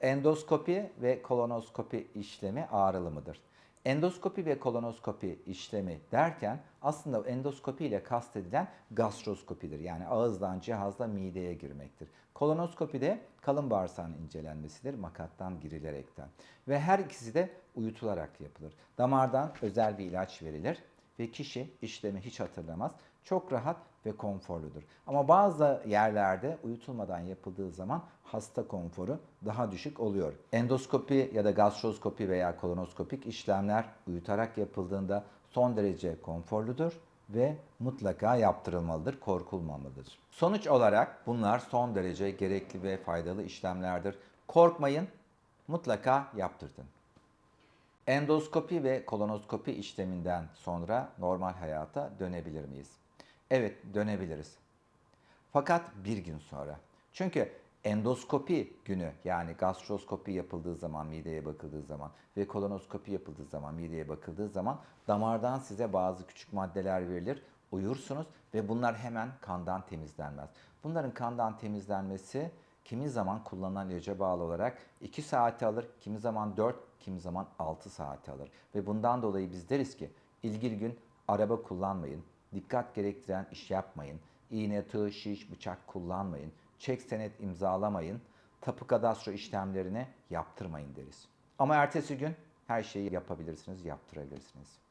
Endoskopi ve kolonoskopi işlemi ağrılı mıdır? Endoskopi ve kolonoskopi işlemi derken aslında endoskopi ile kastedilen gastroskopidir. Yani ağızdan cihazla mideye girmektir. Kolonoskopi de kalın bağırsağın incelenmesidir makattan girilerekten. Ve her ikisi de uyutularak yapılır. Damardan özel bir ilaç verilir ve kişi işlemi hiç hatırlamaz. Çok rahat ve konforludur. Ama bazı yerlerde uyutulmadan yapıldığı zaman hasta konforu daha düşük oluyor. Endoskopi ya da gastroskopi veya kolonoskopik işlemler uyutarak yapıldığında son derece konforludur ve mutlaka yaptırılmalıdır, korkulmamalıdır. Sonuç olarak bunlar son derece gerekli ve faydalı işlemlerdir. Korkmayın, mutlaka yaptırtın. Endoskopi ve kolonoskopi işleminden sonra normal hayata dönebilir miyiz? Evet, dönebiliriz. Fakat bir gün sonra. Çünkü endoskopi günü yani gastroskopi yapıldığı zaman mideye bakıldığı zaman ve kolonoskopi yapıldığı zaman mideye bakıldığı zaman damardan size bazı küçük maddeler verilir. Uyursunuz ve bunlar hemen kandan temizlenmez. Bunların kandan temizlenmesi kimi zaman kullanılan ilaca bağlı olarak 2 saati alır, kimi zaman 4, kimi zaman 6 saati alır. Ve bundan dolayı biz deriz ki ilgili gün araba kullanmayın, dikkat gerektiren iş yapmayın, iğne, tığ, şiş, bıçak kullanmayın, çek senet imzalamayın, tapu kadastro işlemlerini yaptırmayın deriz. Ama ertesi gün her şeyi yapabilirsiniz, yaptırabilirsiniz.